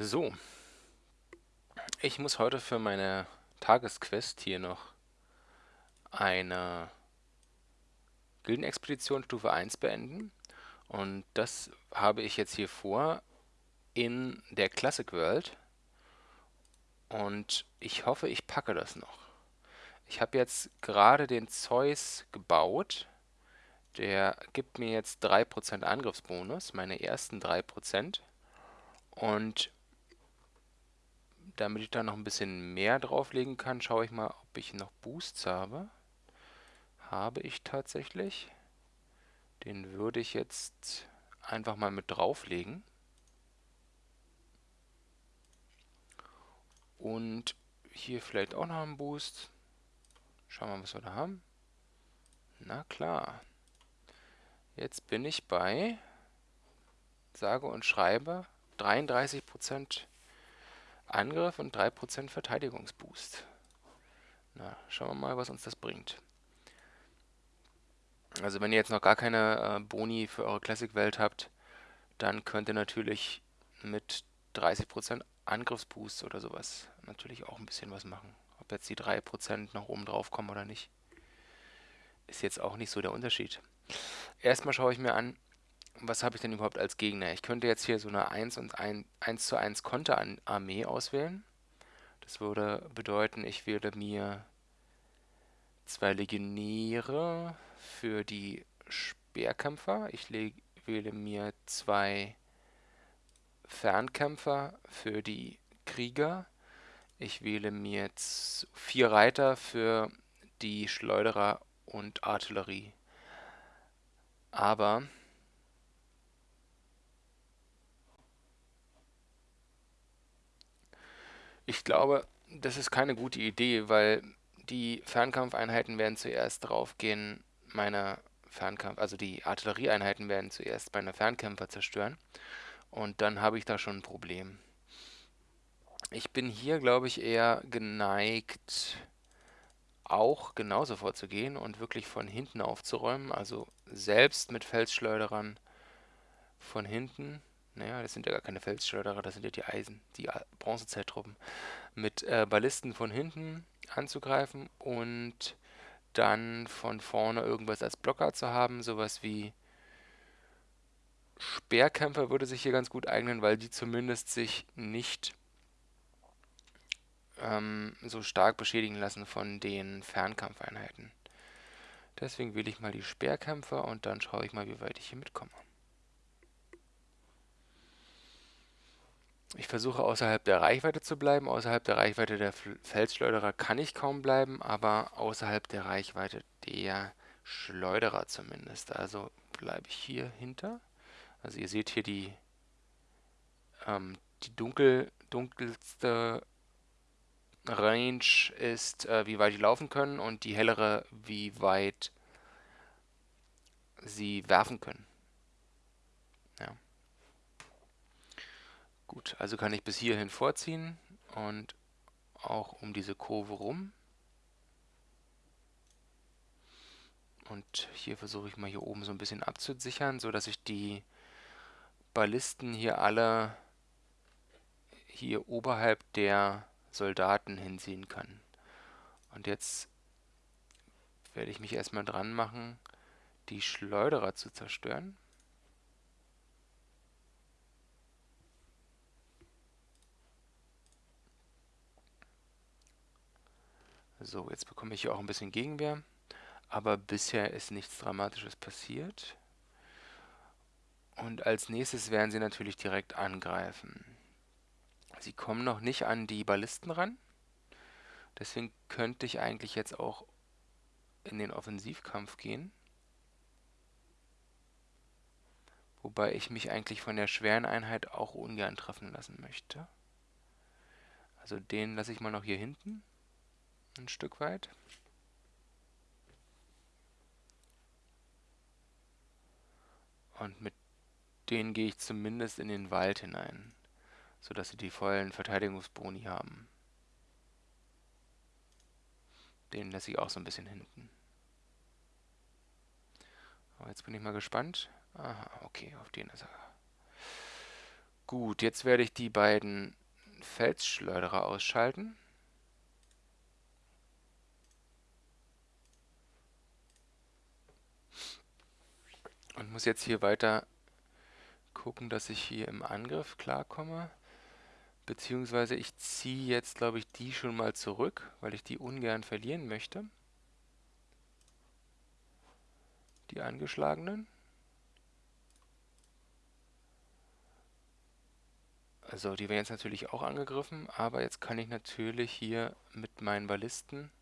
So, ich muss heute für meine Tagesquest hier noch eine Gildenexpedition Stufe 1 beenden. Und das habe ich jetzt hier vor in der Classic World. Und ich hoffe, ich packe das noch. Ich habe jetzt gerade den Zeus gebaut. Der gibt mir jetzt 3% Angriffsbonus, meine ersten 3%. Und damit ich da noch ein bisschen mehr drauflegen kann, schaue ich mal, ob ich noch Boosts habe. Habe ich tatsächlich. Den würde ich jetzt einfach mal mit drauflegen. Und hier vielleicht auch noch einen Boost. Schauen wir mal, was wir da haben. Na klar. Jetzt bin ich bei, sage und schreibe, 33% Angriff und 3% Verteidigungsboost. Na, schauen wir mal, was uns das bringt. Also wenn ihr jetzt noch gar keine äh, Boni für eure Classic-Welt habt, dann könnt ihr natürlich mit 30% Angriffsboost oder sowas natürlich auch ein bisschen was machen. Ob jetzt die 3% noch oben drauf kommen oder nicht, ist jetzt auch nicht so der Unterschied. Erstmal schaue ich mir an, was habe ich denn überhaupt als Gegner? Ich könnte jetzt hier so eine 1 und 1, 1 zu 1 Konterarmee auswählen. Das würde bedeuten, ich würde mir zwei Legionäre für die Speerkämpfer. Ich wähle mir zwei Fernkämpfer für die Krieger. Ich wähle mir jetzt vier Reiter für die Schleuderer und Artillerie. Aber Ich glaube, das ist keine gute Idee, weil die Fernkampfeinheiten werden zuerst draufgehen, meine Fernkampf, also die Artillerieeinheiten werden zuerst meine Fernkämpfer zerstören. Und dann habe ich da schon ein Problem. Ich bin hier, glaube ich, eher geneigt, auch genauso vorzugehen und wirklich von hinten aufzuräumen. Also selbst mit Felsschleuderern von hinten naja, das sind ja gar keine Felsschleuderer, das sind ja die Eisen, die Bronzezeittruppen. Mit äh, Ballisten von hinten anzugreifen und dann von vorne irgendwas als Blocker zu haben, sowas wie Speerkämpfer würde sich hier ganz gut eignen, weil die zumindest sich nicht ähm, so stark beschädigen lassen von den Fernkampfeinheiten. Deswegen wähle ich mal die Speerkämpfer und dann schaue ich mal, wie weit ich hier mitkomme. Ich versuche außerhalb der Reichweite zu bleiben. Außerhalb der Reichweite der Felsschleuderer kann ich kaum bleiben, aber außerhalb der Reichweite der Schleuderer zumindest. Also bleibe ich hier hinter. Also ihr seht hier die, ähm, die dunkel, dunkelste Range ist, äh, wie weit die laufen können und die hellere, wie weit sie werfen können. Gut, also kann ich bis hierhin vorziehen und auch um diese Kurve rum. Und hier versuche ich mal hier oben so ein bisschen abzusichern, so dass ich die Ballisten hier alle hier oberhalb der Soldaten hinziehen kann. Und jetzt werde ich mich erstmal dran machen, die Schleuderer zu zerstören. So, jetzt bekomme ich hier auch ein bisschen Gegenwehr. Aber bisher ist nichts Dramatisches passiert. Und als nächstes werden sie natürlich direkt angreifen. Sie kommen noch nicht an die Ballisten ran. Deswegen könnte ich eigentlich jetzt auch in den Offensivkampf gehen. Wobei ich mich eigentlich von der schweren Einheit auch ungern treffen lassen möchte. Also den lasse ich mal noch hier hinten ein Stück weit. Und mit denen gehe ich zumindest in den Wald hinein, sodass sie die vollen Verteidigungsboni haben. Den lasse ich auch so ein bisschen hinten. Aber jetzt bin ich mal gespannt. Aha, okay, auf den ist er. Gut, jetzt werde ich die beiden Felsschleuderer ausschalten. Und muss jetzt hier weiter gucken, dass ich hier im Angriff klarkomme. Beziehungsweise ich ziehe jetzt, glaube ich, die schon mal zurück, weil ich die ungern verlieren möchte. Die angeschlagenen. Also die werden jetzt natürlich auch angegriffen, aber jetzt kann ich natürlich hier mit meinen Ballisten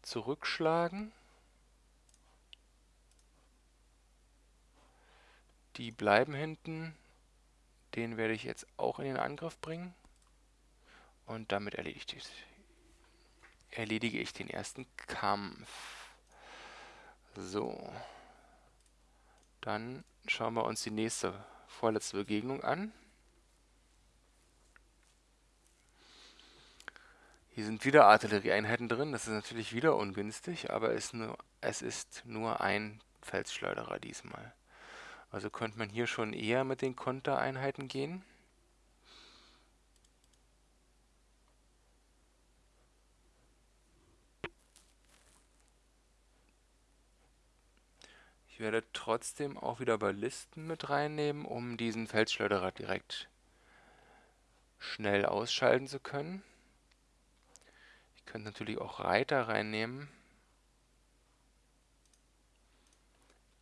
zurückschlagen. Die bleiben hinten. Den werde ich jetzt auch in den Angriff bringen. Und damit erledige ich, erledige ich den ersten Kampf. So. Dann schauen wir uns die nächste, vorletzte Begegnung an. Hier sind wieder Artillerieeinheiten drin. Das ist natürlich wieder ungünstig, aber es, nur, es ist nur ein Felsschleuderer diesmal. Also könnte man hier schon eher mit den Kontereinheiten gehen. Ich werde trotzdem auch wieder Ballisten mit reinnehmen, um diesen Felsschleuderer direkt schnell ausschalten zu können. Ich könnte natürlich auch Reiter reinnehmen.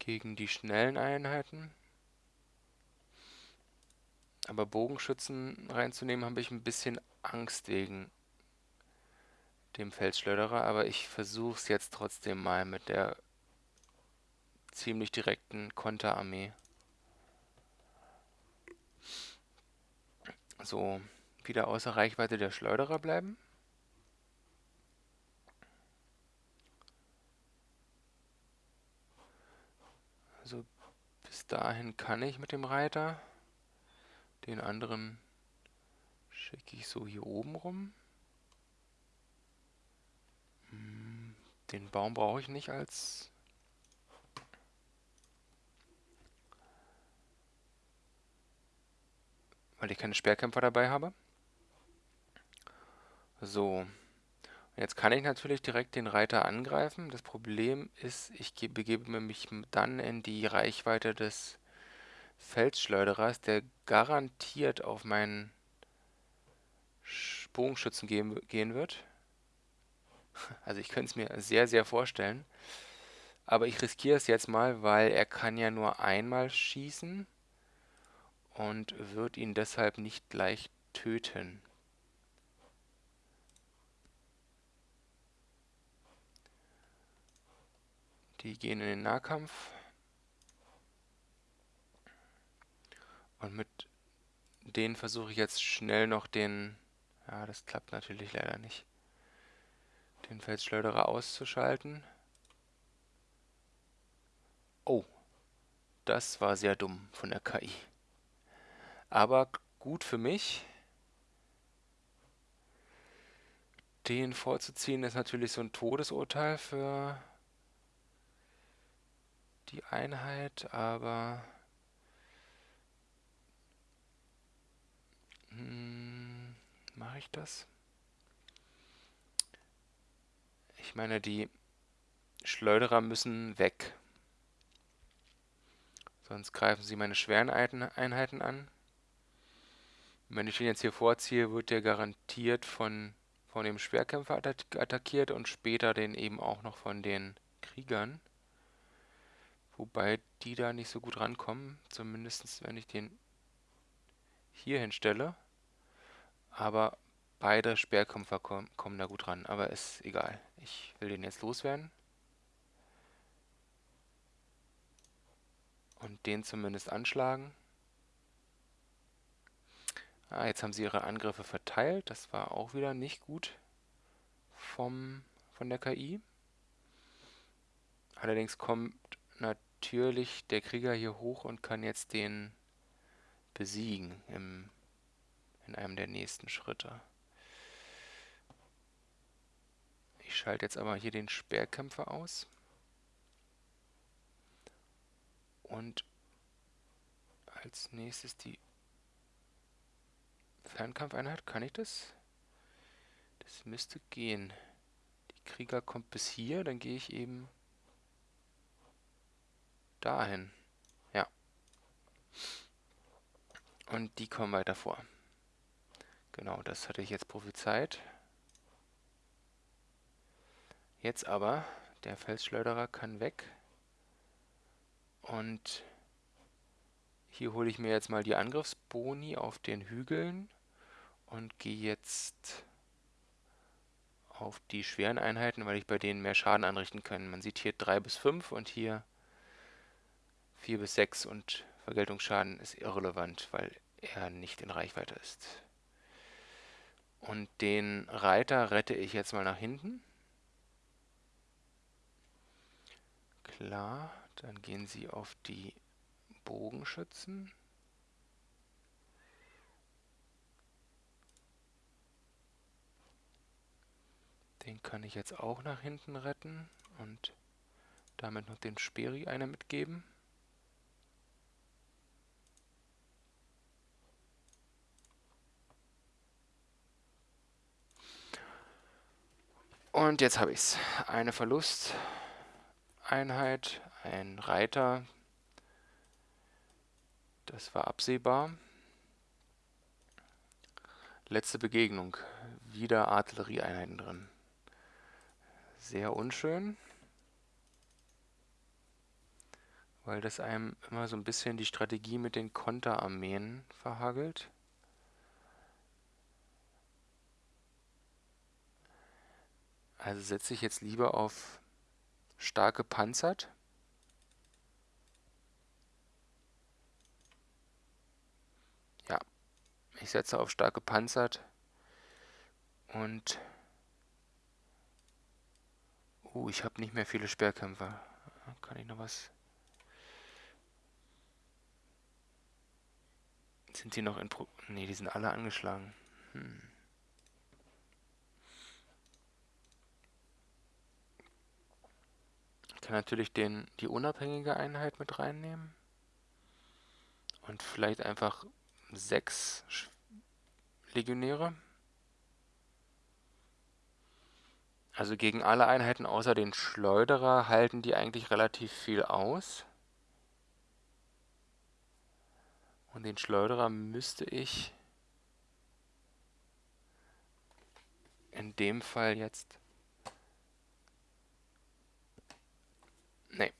Gegen die schnellen Einheiten. Aber Bogenschützen reinzunehmen, habe ich ein bisschen Angst wegen dem Feldschleuderer. Aber ich versuche es jetzt trotzdem mal mit der ziemlich direkten Konterarmee. So, wieder außer Reichweite der Schleuderer bleiben. Also bis dahin kann ich mit dem Reiter. Den anderen schicke ich so hier oben rum. Hm, den Baum brauche ich nicht als weil ich keine Speerkämpfer dabei habe. So, Jetzt kann ich natürlich direkt den Reiter angreifen. Das Problem ist, ich begebe mich dann in die Reichweite des Felsschleuderers, der garantiert auf meinen Bogenschützen gehen, gehen wird. Also ich könnte es mir sehr, sehr vorstellen. Aber ich riskiere es jetzt mal, weil er kann ja nur einmal schießen und wird ihn deshalb nicht gleich töten. Die gehen in den Nahkampf. Und mit denen versuche ich jetzt schnell noch den... Ja, das klappt natürlich leider nicht. Den Felsschleuderer auszuschalten. Oh, das war sehr dumm von der KI. Aber gut für mich. Den vorzuziehen ist natürlich so ein Todesurteil für die Einheit, aber hm, mache ich das? Ich meine, die Schleuderer müssen weg. Sonst greifen sie meine schweren Einheiten an. wenn ich den jetzt hier vorziehe, wird der garantiert von, von dem Schwerkämpfer attackiert und später den eben auch noch von den Kriegern. Wobei die da nicht so gut rankommen, zumindest wenn ich den hier hinstelle. Aber beide Sperrkämpfer kommen, kommen da gut ran, aber ist egal. Ich will den jetzt loswerden. Und den zumindest anschlagen. Ah, jetzt haben sie ihre Angriffe verteilt. Das war auch wieder nicht gut vom, von der KI. Allerdings kommt natürlich der Krieger hier hoch und kann jetzt den besiegen im, in einem der nächsten Schritte. Ich schalte jetzt aber hier den Speerkämpfer aus. Und als nächstes die Fernkampfeinheit. Kann ich das? Das müsste gehen. Die Krieger kommt bis hier, dann gehe ich eben dahin. Ja. Und die kommen weiter vor. Genau, das hatte ich jetzt prophezeit. Jetzt aber, der Felsschleuderer kann weg. Und hier hole ich mir jetzt mal die Angriffsboni auf den Hügeln und gehe jetzt auf die schweren Einheiten, weil ich bei denen mehr Schaden anrichten kann. Man sieht hier 3 bis 5 und hier 4 bis 6 und Vergeltungsschaden ist irrelevant, weil er nicht in Reichweite ist. Und den Reiter rette ich jetzt mal nach hinten. Klar, dann gehen sie auf die Bogenschützen. Den kann ich jetzt auch nach hinten retten und damit noch den Speri einer mitgeben. Und jetzt habe ich es. Eine Verlusteinheit, ein Reiter. Das war absehbar. Letzte Begegnung. Wieder Artillerieeinheiten drin. Sehr unschön. Weil das einem immer so ein bisschen die Strategie mit den Konterarmeen verhagelt. Also setze ich jetzt lieber auf stark gepanzert. Ja, ich setze auf stark gepanzert und Uh, ich habe nicht mehr viele Sperrkämpfer. Kann ich noch was? Sind die noch in Pro... Ne, die sind alle angeschlagen. Hm. Kann natürlich den, die unabhängige Einheit mit reinnehmen. Und vielleicht einfach sechs Legionäre. Also gegen alle Einheiten außer den Schleuderer halten die eigentlich relativ viel aus. Und den Schleuderer müsste ich in dem Fall jetzt... Nee.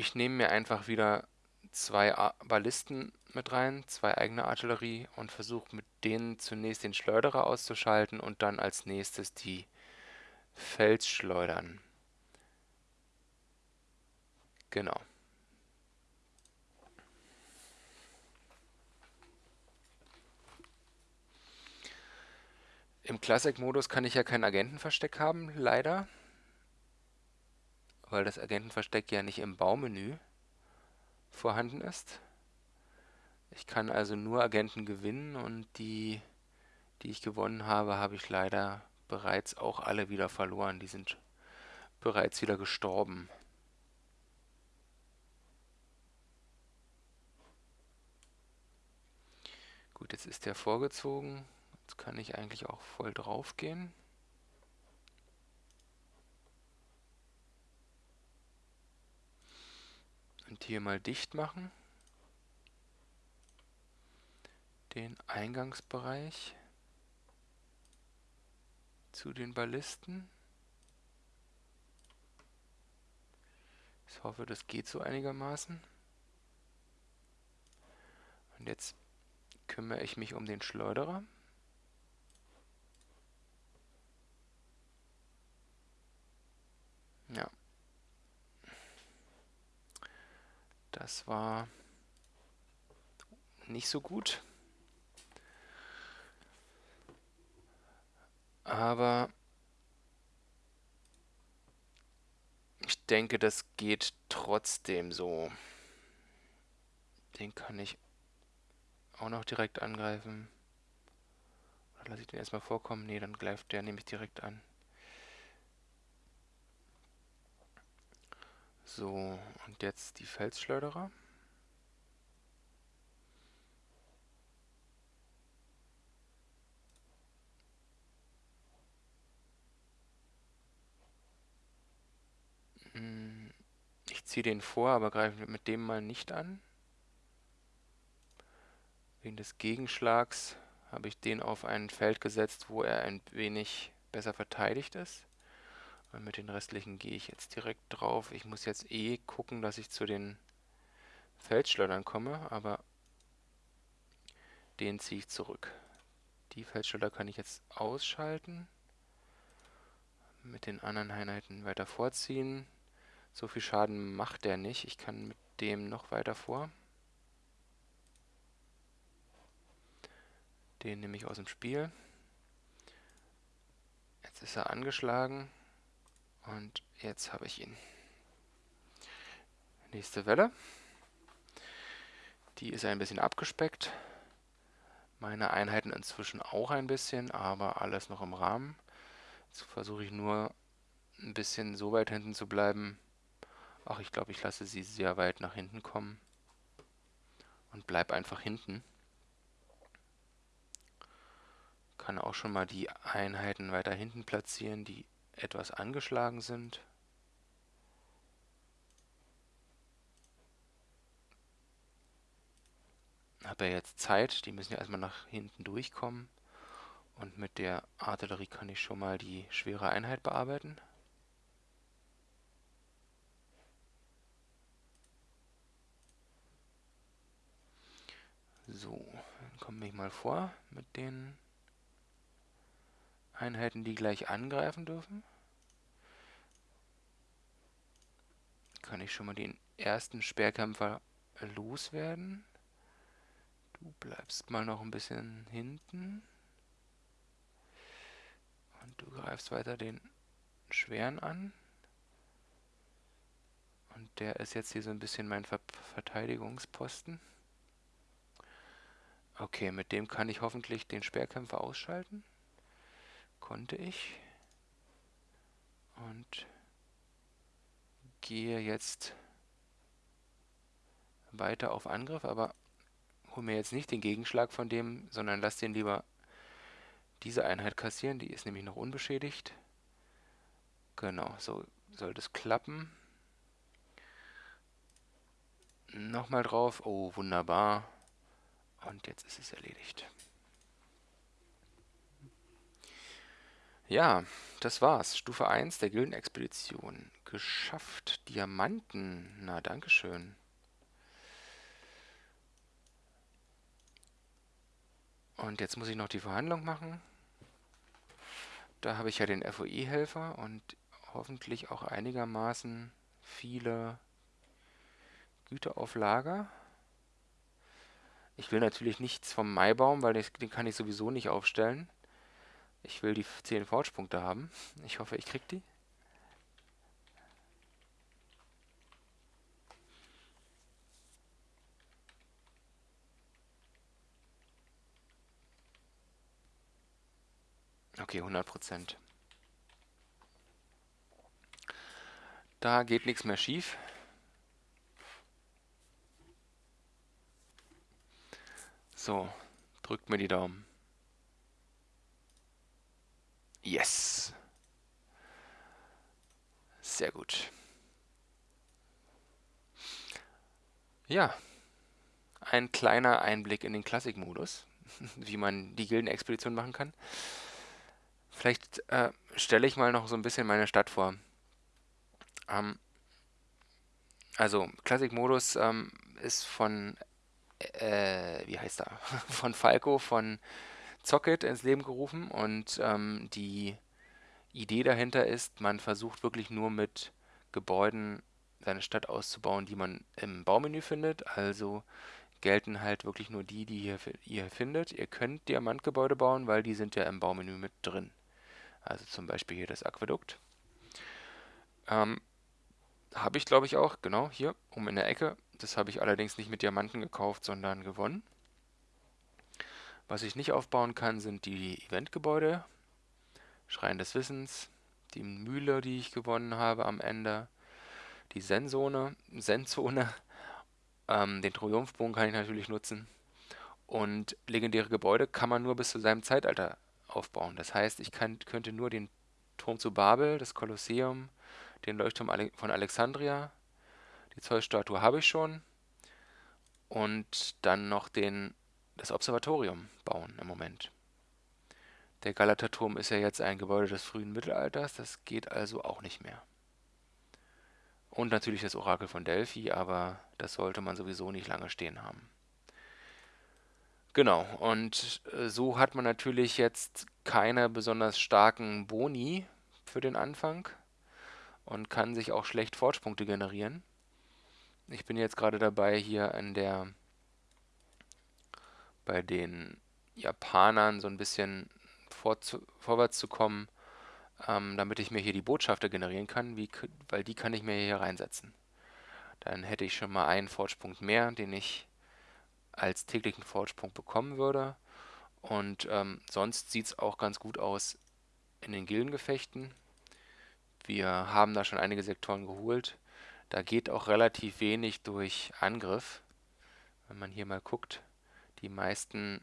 Ich nehme mir einfach wieder zwei Ballisten mit rein, zwei eigene Artillerie und versuche mit denen zunächst den Schleuderer auszuschalten und dann als nächstes die Felsschleudern. Genau. Im Classic-Modus kann ich ja kein Agentenversteck haben, leider. Weil das Agentenversteck ja nicht im Baumenü vorhanden ist. Ich kann also nur Agenten gewinnen und die, die ich gewonnen habe, habe ich leider bereits auch alle wieder verloren. Die sind bereits wieder gestorben. Gut, jetzt ist der vorgezogen. Jetzt kann ich eigentlich auch voll drauf gehen. Und hier mal dicht machen. Den Eingangsbereich zu den Ballisten. Ich hoffe, das geht so einigermaßen. Und jetzt kümmere ich mich um den Schleuderer. Ja. Das war nicht so gut. Aber ich denke, das geht trotzdem so. Den kann ich auch noch direkt angreifen. Oder lasse ich den erstmal vorkommen? Ne, dann greift der nämlich direkt an. So, und jetzt die Felsschleuderer. Hm, ich ziehe den vor, aber greife mit dem mal nicht an. Wegen des Gegenschlags habe ich den auf ein Feld gesetzt, wo er ein wenig besser verteidigt ist. Und mit den restlichen gehe ich jetzt direkt drauf. Ich muss jetzt eh gucken, dass ich zu den Feldschleudern komme, aber den ziehe ich zurück. Die Feldschleuder kann ich jetzt ausschalten. Mit den anderen Einheiten weiter vorziehen. So viel Schaden macht der nicht. Ich kann mit dem noch weiter vor. Den nehme ich aus dem Spiel. Jetzt ist er angeschlagen. Und jetzt habe ich ihn. Nächste Welle. Die ist ein bisschen abgespeckt. Meine Einheiten inzwischen auch ein bisschen, aber alles noch im Rahmen. Jetzt versuche ich nur ein bisschen so weit hinten zu bleiben. Ach, ich glaube, ich lasse sie sehr weit nach hinten kommen. Und bleib einfach hinten. Kann auch schon mal die Einheiten weiter hinten platzieren, die etwas angeschlagen sind. Habe ja jetzt Zeit, die müssen ja erstmal nach hinten durchkommen. Und mit der Artillerie kann ich schon mal die schwere Einheit bearbeiten. So, dann komme ich mal vor mit den Einheiten, die gleich angreifen dürfen. Kann ich schon mal den ersten Speerkämpfer loswerden. Du bleibst mal noch ein bisschen hinten. Und du greifst weiter den schweren an. Und der ist jetzt hier so ein bisschen mein Ver Verteidigungsposten. Okay, mit dem kann ich hoffentlich den Speerkämpfer ausschalten konnte ich. Und gehe jetzt weiter auf Angriff, aber hole mir jetzt nicht den Gegenschlag von dem, sondern lasse den lieber diese Einheit kassieren. Die ist nämlich noch unbeschädigt. Genau, so soll das klappen. Nochmal drauf. Oh, wunderbar. Und jetzt ist es erledigt. Ja, das war's. Stufe 1 der Gildenexpedition. Geschafft. Diamanten. Na, dankeschön. Und jetzt muss ich noch die Verhandlung machen. Da habe ich ja den FOI-Helfer und hoffentlich auch einigermaßen viele Güter auf Lager. Ich will natürlich nichts vom Maibaum, weil den kann ich sowieso nicht aufstellen. Ich will die 10 Forge-Punkte haben. Ich hoffe, ich krieg die. Okay, 100 Prozent. Da geht nichts mehr schief. So, drückt mir die Daumen. Yes. Sehr gut. Ja, ein kleiner Einblick in den Klassikmodus, wie man die Gildenexpedition machen kann. Vielleicht äh, stelle ich mal noch so ein bisschen meine Stadt vor. Ähm, also, Klassikmodus ähm, ist von, äh, wie heißt er? von Falco, von Zocket ins Leben gerufen und ähm, die Idee dahinter ist, man versucht wirklich nur mit Gebäuden seine Stadt auszubauen, die man im Baumenü findet. Also gelten halt wirklich nur die, die ihr, ihr findet. Ihr könnt Diamantgebäude bauen, weil die sind ja im Baumenü mit drin. Also zum Beispiel hier das Aquädukt. Ähm, habe ich glaube ich auch, genau, hier, um in der Ecke. Das habe ich allerdings nicht mit Diamanten gekauft, sondern gewonnen. Was ich nicht aufbauen kann, sind die Eventgebäude, Schrein des Wissens, die Mühle, die ich gewonnen habe am Ende, die Senzone, Senzone, ähm, den Triumphbogen kann ich natürlich nutzen. Und legendäre Gebäude kann man nur bis zu seinem Zeitalter aufbauen. Das heißt, ich kann, könnte nur den Turm zu Babel, das Kolosseum, den Leuchtturm von Alexandria, Die Zollstatue habe ich schon. Und dann noch den, das Observatorium bauen im Moment. Der Galaterturm ist ja jetzt ein Gebäude des frühen Mittelalters, das geht also auch nicht mehr. Und natürlich das Orakel von Delphi, aber das sollte man sowieso nicht lange stehen haben. Genau, und äh, so hat man natürlich jetzt keine besonders starken Boni für den Anfang und kann sich auch schlecht Fortspunkte generieren. Ich bin jetzt gerade dabei, hier in der bei den Japanern so ein bisschen vorzu, vorwärts zu kommen, ähm, damit ich mir hier die Botschafter generieren kann, wie, weil die kann ich mir hier reinsetzen. Dann hätte ich schon mal einen Fortspunkt mehr, den ich als täglichen Fortspunkt bekommen würde. Und ähm, sonst sieht es auch ganz gut aus in den Gildengefechten. Wir haben da schon einige Sektoren geholt. Da geht auch relativ wenig durch Angriff. Wenn man hier mal guckt, die meisten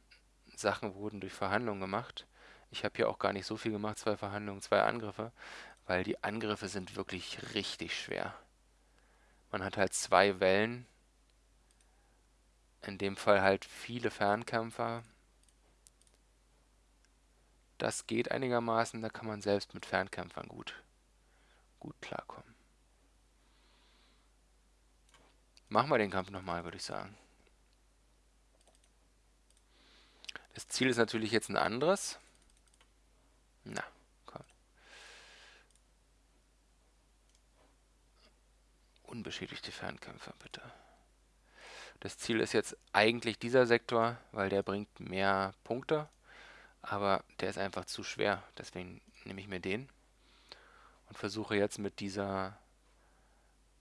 Sachen wurden durch Verhandlungen gemacht. Ich habe hier auch gar nicht so viel gemacht, zwei Verhandlungen, zwei Angriffe, weil die Angriffe sind wirklich richtig schwer. Man hat halt zwei Wellen, in dem Fall halt viele Fernkämpfer. Das geht einigermaßen, da kann man selbst mit Fernkämpfern gut, gut klarkommen. Machen wir den Kampf nochmal, würde ich sagen. Das Ziel ist natürlich jetzt ein anderes. Na, komm. Unbeschädigte Fernkämpfer, bitte. Das Ziel ist jetzt eigentlich dieser Sektor, weil der bringt mehr Punkte. Aber der ist einfach zu schwer. Deswegen nehme ich mir den. Und versuche jetzt mit dieser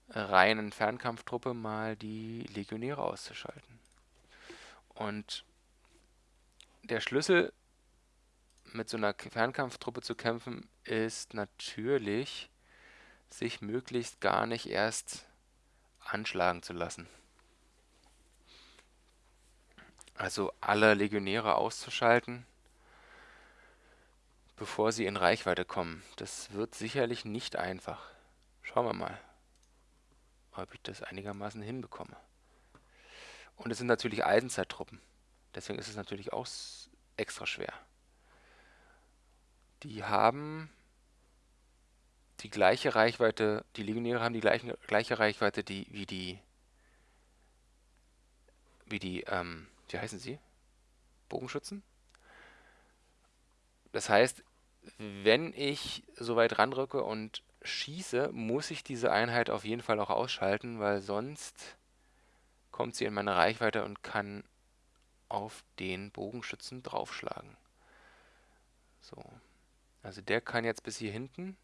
reinen Fernkampftruppe mal die Legionäre auszuschalten. Und der Schlüssel mit so einer Fernkampftruppe zu kämpfen, ist natürlich, sich möglichst gar nicht erst anschlagen zu lassen. Also alle Legionäre auszuschalten, bevor sie in Reichweite kommen. Das wird sicherlich nicht einfach. Schauen wir mal, ob ich das einigermaßen hinbekomme. Und es sind natürlich Eisenzeittruppen. Deswegen ist es natürlich auch extra schwer. Die haben die gleiche Reichweite, die Legionäre haben die gleiche, gleiche Reichweite die, wie die, wie die, ähm, wie heißen sie? Bogenschützen. Das heißt, wenn ich so weit ranrücke und schieße, muss ich diese Einheit auf jeden Fall auch ausschalten, weil sonst kommt sie in meine Reichweite und kann auf den Bogenschützen draufschlagen. So. Also der kann jetzt bis hier hinten.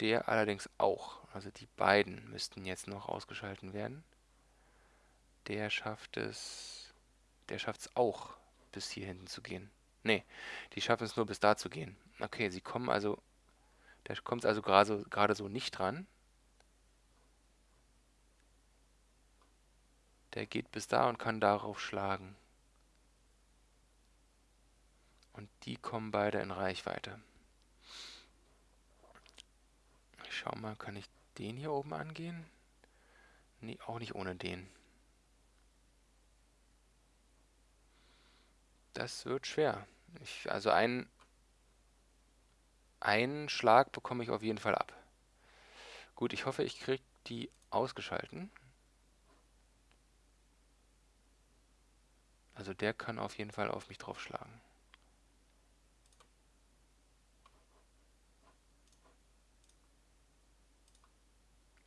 Der allerdings auch. Also die beiden müssten jetzt noch ausgeschalten werden. Der schafft es. Der schafft es auch, bis hier hinten zu gehen. Ne, die schaffen es nur bis da zu gehen. Okay, sie kommen also. Der kommt also gerade so, so nicht dran. Der geht bis da und kann darauf schlagen. Und die kommen beide in Reichweite. Ich schau mal, kann ich den hier oben angehen? Nee, auch nicht ohne den. Das wird schwer. Ich, also einen, einen Schlag bekomme ich auf jeden Fall ab. Gut, ich hoffe, ich kriege die ausgeschalten. Also der kann auf jeden Fall auf mich draufschlagen.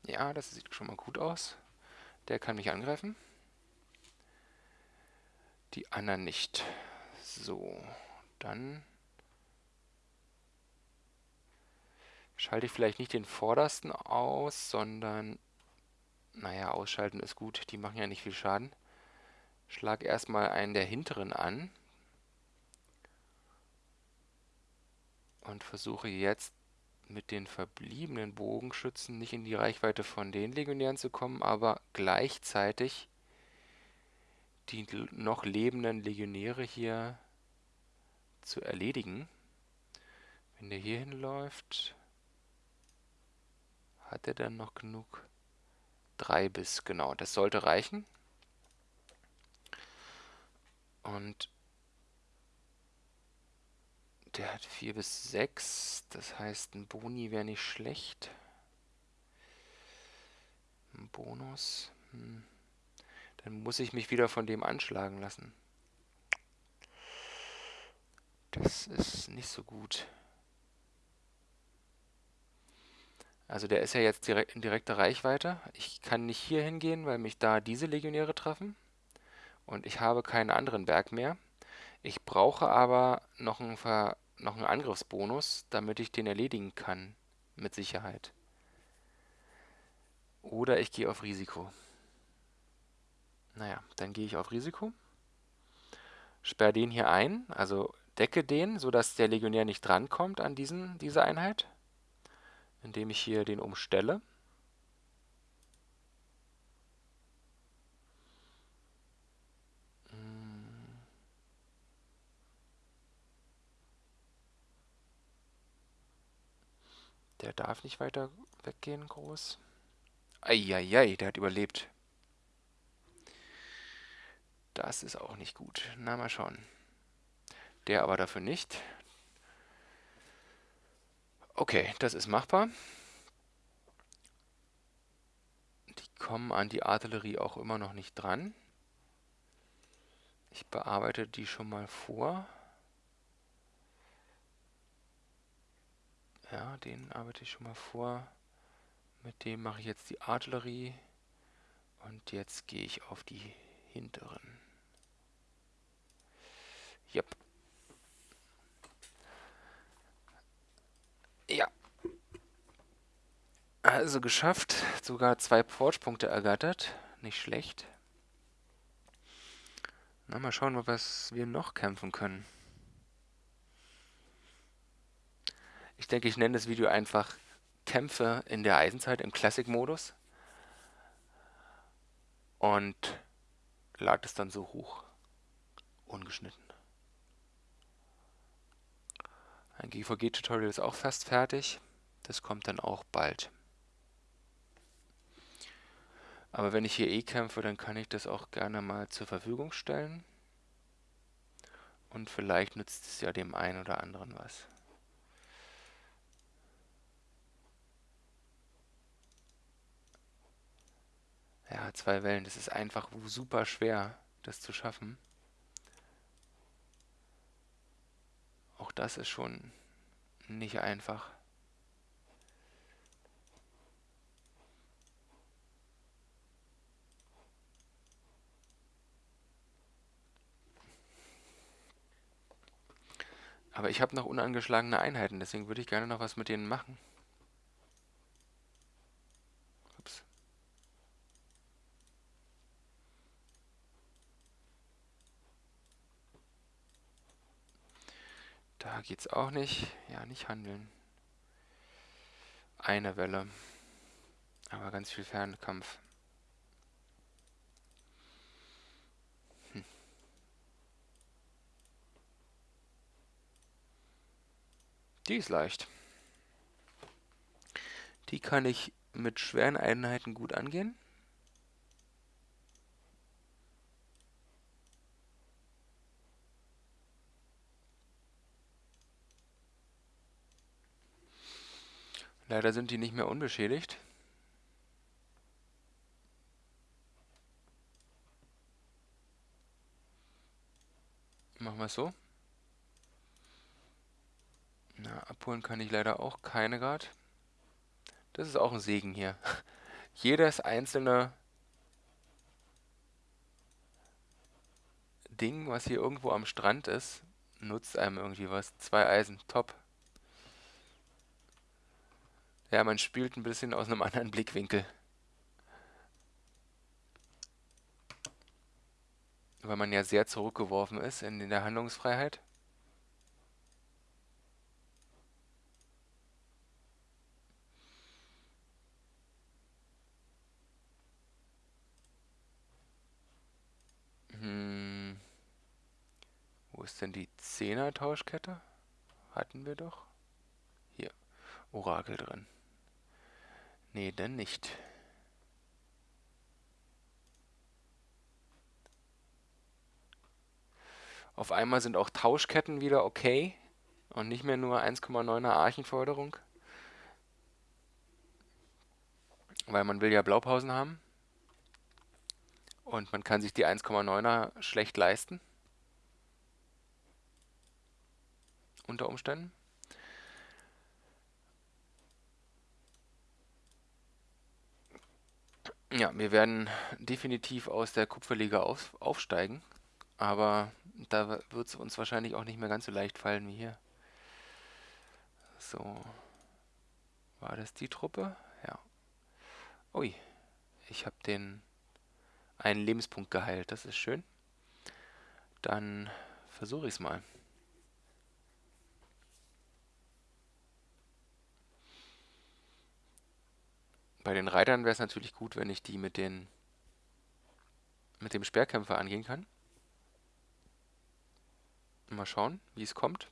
Ja, das sieht schon mal gut aus. Der kann mich angreifen. Die anderen nicht. So, dann schalte ich vielleicht nicht den vordersten aus, sondern, naja, ausschalten ist gut, die machen ja nicht viel Schaden. Schlag erstmal einen der hinteren an und versuche jetzt mit den verbliebenen Bogenschützen nicht in die Reichweite von den Legionären zu kommen, aber gleichzeitig die noch lebenden Legionäre hier zu erledigen. Wenn der hier hinläuft, hat er dann noch genug 3 bis, genau. Das sollte reichen. Und der hat 4 bis 6. Das heißt, ein Boni wäre nicht schlecht. Ein Bonus. Hm. Dann muss ich mich wieder von dem anschlagen lassen. Das ist nicht so gut. Also der ist ja jetzt direkt in direkter Reichweite. Ich kann nicht hier hingehen, weil mich da diese Legionäre treffen. Und ich habe keinen anderen Berg mehr. Ich brauche aber noch einen, Ver noch einen Angriffsbonus, damit ich den erledigen kann. Mit Sicherheit. Oder ich gehe auf Risiko. Naja, dann gehe ich auf Risiko. Sperre den hier ein, also decke den, sodass der Legionär nicht drankommt an diesen, diese Einheit indem ich hier den umstelle. Der darf nicht weiter weggehen, groß. Eieiei, der hat überlebt. Das ist auch nicht gut. Na, mal schauen. Der aber dafür nicht. Okay, das ist machbar. Die kommen an die Artillerie auch immer noch nicht dran. Ich bearbeite die schon mal vor. Ja, den arbeite ich schon mal vor. Mit dem mache ich jetzt die Artillerie. Und jetzt gehe ich auf die hinteren. Yep. Ja. Also geschafft. Sogar zwei Forge-Punkte ergattert. Nicht schlecht. Na, mal schauen, was wir noch kämpfen können. Ich denke, ich nenne das Video einfach Kämpfe in der Eisenzeit im Classic-Modus. Und lade es dann so hoch. Ungeschnitten. Ein GVG-Tutorial ist auch fast fertig. Das kommt dann auch bald. Aber wenn ich hier eh kämpfe, dann kann ich das auch gerne mal zur Verfügung stellen. Und vielleicht nützt es ja dem einen oder anderen was. Ja, zwei Wellen, das ist einfach super schwer, das zu schaffen. Auch das ist schon nicht einfach. Aber ich habe noch unangeschlagene Einheiten, deswegen würde ich gerne noch was mit denen machen. Da geht's auch nicht. Ja, nicht handeln. Eine Welle. Aber ganz viel Fernkampf. Hm. Die ist leicht. Die kann ich mit schweren Einheiten gut angehen. Leider sind die nicht mehr unbeschädigt. Machen wir es so. Na, abholen kann ich leider auch keine gerade. Das ist auch ein Segen hier. Jedes einzelne Ding, was hier irgendwo am Strand ist, nutzt einem irgendwie was. Zwei Eisen, top. Ja, man spielt ein bisschen aus einem anderen Blickwinkel. Weil man ja sehr zurückgeworfen ist in der Handlungsfreiheit. Hm. Wo ist denn die 10er Tauschkette? Hatten wir doch. Hier, Orakel drin. Nee, denn nicht. Auf einmal sind auch Tauschketten wieder okay und nicht mehr nur 1,9er Archenforderung. Weil man will ja Blaupausen haben und man kann sich die 1,9er schlecht leisten. Unter Umständen. Ja, wir werden definitiv aus der Kupferliga auf, aufsteigen. Aber da wird es uns wahrscheinlich auch nicht mehr ganz so leicht fallen wie hier. So. War das die Truppe? Ja. Ui. Ich habe den einen Lebenspunkt geheilt. Das ist schön. Dann versuche ich es mal. Bei den Reitern wäre es natürlich gut, wenn ich die mit den mit dem Speerkämpfer angehen kann. Mal schauen, wie es kommt.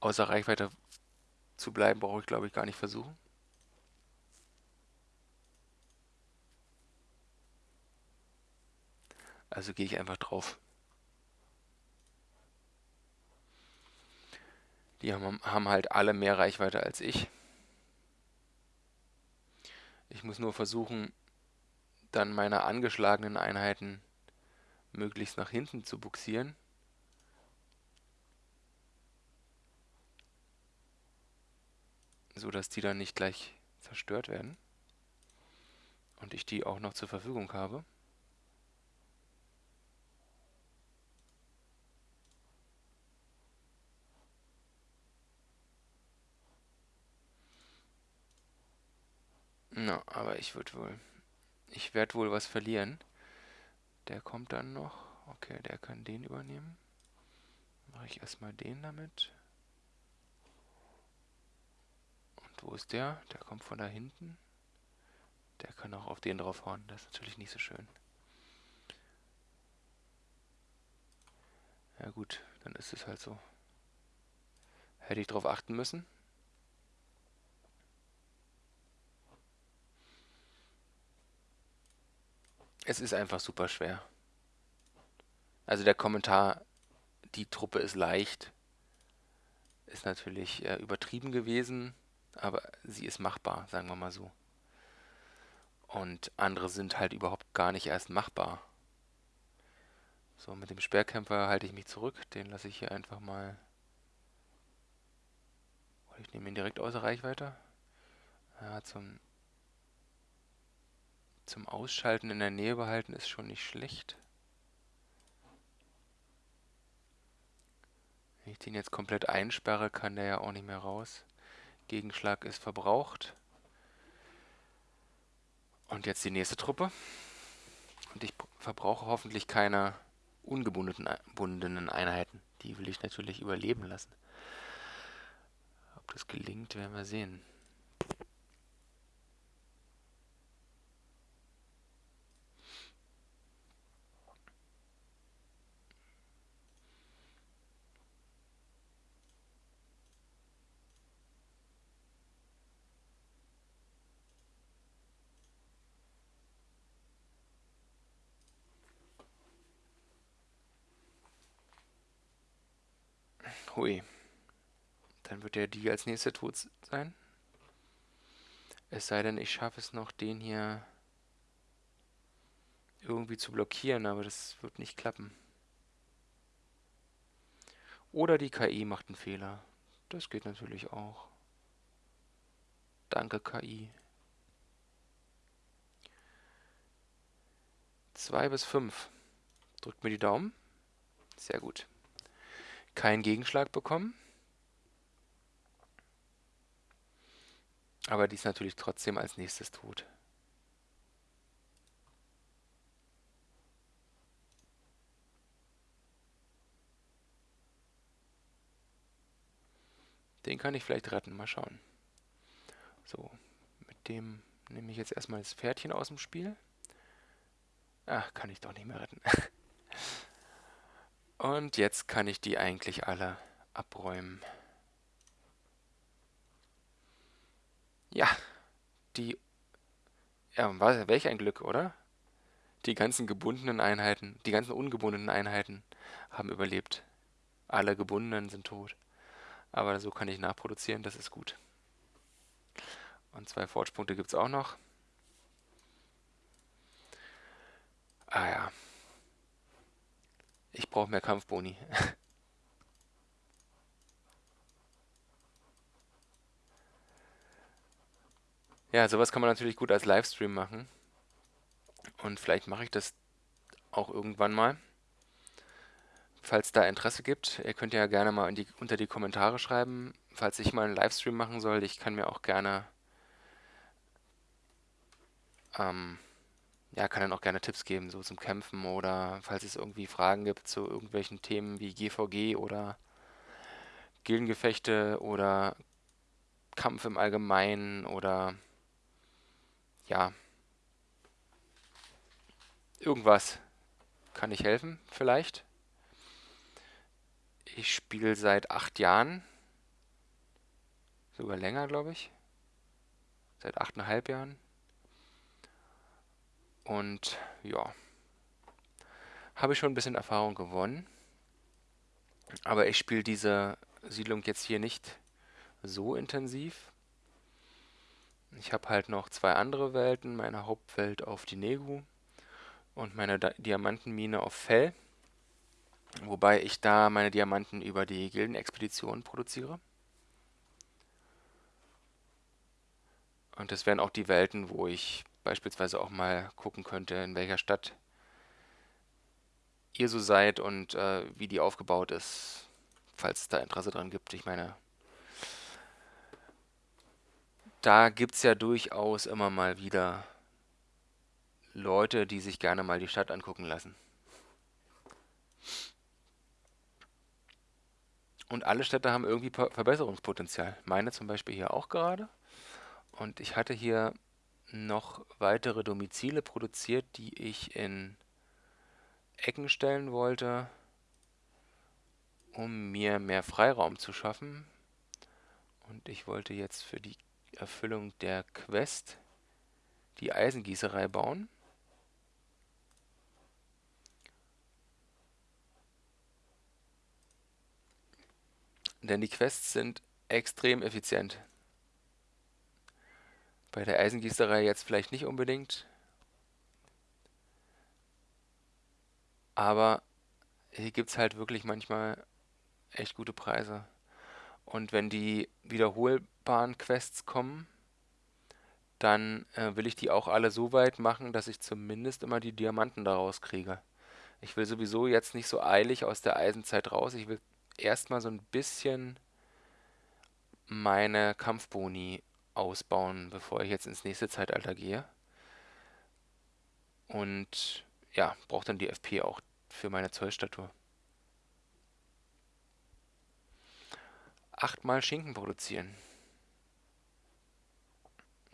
Außer Reichweite zu bleiben, brauche ich glaube ich gar nicht versuchen. Also gehe ich einfach drauf. Die haben, haben halt alle mehr Reichweite als ich. Ich muss nur versuchen, dann meine angeschlagenen Einheiten möglichst nach hinten zu buxieren. So dass die dann nicht gleich zerstört werden. Und ich die auch noch zur Verfügung habe. Na, aber ich würde wohl... Ich werde wohl was verlieren. Der kommt dann noch. Okay, der kann den übernehmen. Mache ich erstmal den damit. Und wo ist der? Der kommt von da hinten. Der kann auch auf den draufhauen. Das ist natürlich nicht so schön. Ja gut, dann ist es halt so. Hätte ich drauf achten müssen. Es ist einfach super schwer. Also der Kommentar, die Truppe ist leicht, ist natürlich äh, übertrieben gewesen, aber sie ist machbar, sagen wir mal so. Und andere sind halt überhaupt gar nicht erst machbar. So, mit dem Speerkämpfer halte ich mich zurück. Den lasse ich hier einfach mal... Ich nehme ihn direkt außer Reichweite. Ja, zum zum Ausschalten in der Nähe behalten ist schon nicht schlecht. Wenn ich den jetzt komplett einsperre, kann der ja auch nicht mehr raus. Gegenschlag ist verbraucht. Und jetzt die nächste Truppe. Und ich verbrauche hoffentlich keine ungebundenen Einheiten. Die will ich natürlich überleben lassen. Ob das gelingt, werden wir sehen. Hui. Dann wird der die als nächster tot sein. Es sei denn, ich schaffe es noch, den hier irgendwie zu blockieren, aber das wird nicht klappen. Oder die KI macht einen Fehler. Das geht natürlich auch. Danke, KI. 2 bis 5. Drückt mir die Daumen. Sehr gut keinen Gegenschlag bekommen. Aber die ist natürlich trotzdem als nächstes tot. Den kann ich vielleicht retten. Mal schauen. So, mit dem nehme ich jetzt erstmal das Pferdchen aus dem Spiel. Ach, kann ich doch nicht mehr retten. Und jetzt kann ich die eigentlich alle abräumen. Ja, die... Ja, was, welch ein Glück, oder? Die ganzen gebundenen Einheiten, die ganzen ungebundenen Einheiten haben überlebt. Alle gebundenen sind tot. Aber so kann ich nachproduzieren, das ist gut. Und zwei Forge-Punkte gibt es auch noch. Ah ja. Ich brauche mehr Kampfboni. ja, sowas kann man natürlich gut als Livestream machen. Und vielleicht mache ich das auch irgendwann mal. Falls da Interesse gibt, ihr könnt ja gerne mal die, unter die Kommentare schreiben, falls ich mal einen Livestream machen soll. Ich kann mir auch gerne, ähm, ja, kann dann auch gerne Tipps geben, so zum Kämpfen oder falls es irgendwie Fragen gibt zu irgendwelchen Themen wie GVG oder Gildengefechte oder Kampf im Allgemeinen oder ja, irgendwas. Kann ich helfen, vielleicht? Ich spiele seit acht Jahren. Sogar länger, glaube ich. Seit achteinhalb Jahren. Und ja, habe ich schon ein bisschen Erfahrung gewonnen. Aber ich spiele diese Siedlung jetzt hier nicht so intensiv. Ich habe halt noch zwei andere Welten. Meine Hauptwelt auf Dinegu und meine Diamantenmine auf Fell. Wobei ich da meine Diamanten über die Gildenexpedition produziere. Und das wären auch die Welten, wo ich beispielsweise auch mal gucken könnte, in welcher Stadt ihr so seid und äh, wie die aufgebaut ist, falls es da Interesse dran gibt. Ich meine, da gibt es ja durchaus immer mal wieder Leute, die sich gerne mal die Stadt angucken lassen. Und alle Städte haben irgendwie Verbesserungspotenzial. Meine zum Beispiel hier auch gerade. Und ich hatte hier noch weitere Domizile produziert, die ich in Ecken stellen wollte, um mir mehr Freiraum zu schaffen. Und ich wollte jetzt für die Erfüllung der Quest die Eisengießerei bauen. Denn die Quests sind extrem effizient. Bei der Eisengießerei jetzt vielleicht nicht unbedingt. Aber hier gibt es halt wirklich manchmal echt gute Preise. Und wenn die wiederholbaren Quests kommen, dann äh, will ich die auch alle so weit machen, dass ich zumindest immer die Diamanten daraus kriege. Ich will sowieso jetzt nicht so eilig aus der Eisenzeit raus. Ich will erstmal so ein bisschen meine Kampfboni ausbauen, bevor ich jetzt ins nächste Zeitalter gehe. Und ja, brauche dann die FP auch für meine Zollstatue. Achtmal Schinken produzieren.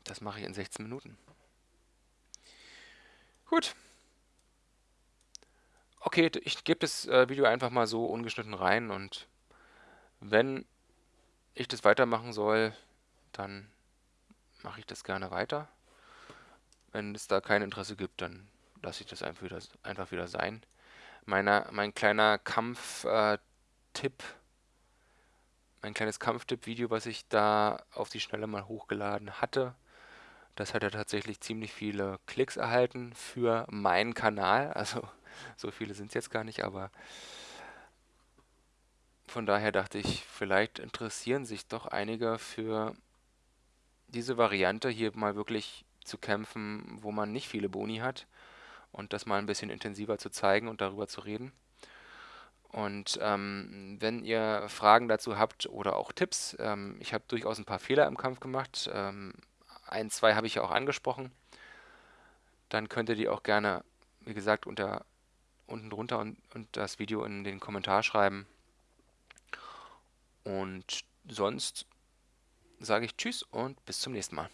Das mache ich in 16 Minuten. Gut. Okay, ich gebe das äh, Video einfach mal so ungeschnitten rein und wenn ich das weitermachen soll, dann mache ich das gerne weiter. Wenn es da kein Interesse gibt, dann lasse ich das einfach wieder, einfach wieder sein. Meiner, mein kleiner Kampf-Tipp, äh, mein kleines Kampftipp-Video, was ich da auf die Schnelle mal hochgeladen hatte, das hat ja tatsächlich ziemlich viele Klicks erhalten für meinen Kanal. Also so viele sind es jetzt gar nicht, aber von daher dachte ich, vielleicht interessieren sich doch einige für diese Variante, hier mal wirklich zu kämpfen, wo man nicht viele Boni hat und das mal ein bisschen intensiver zu zeigen und darüber zu reden. Und ähm, wenn ihr Fragen dazu habt oder auch Tipps, ähm, ich habe durchaus ein paar Fehler im Kampf gemacht. Ähm, ein, zwei habe ich ja auch angesprochen. Dann könnt ihr die auch gerne, wie gesagt, unter unten drunter und, und das Video in den Kommentar schreiben. Und sonst sage ich Tschüss und bis zum nächsten Mal.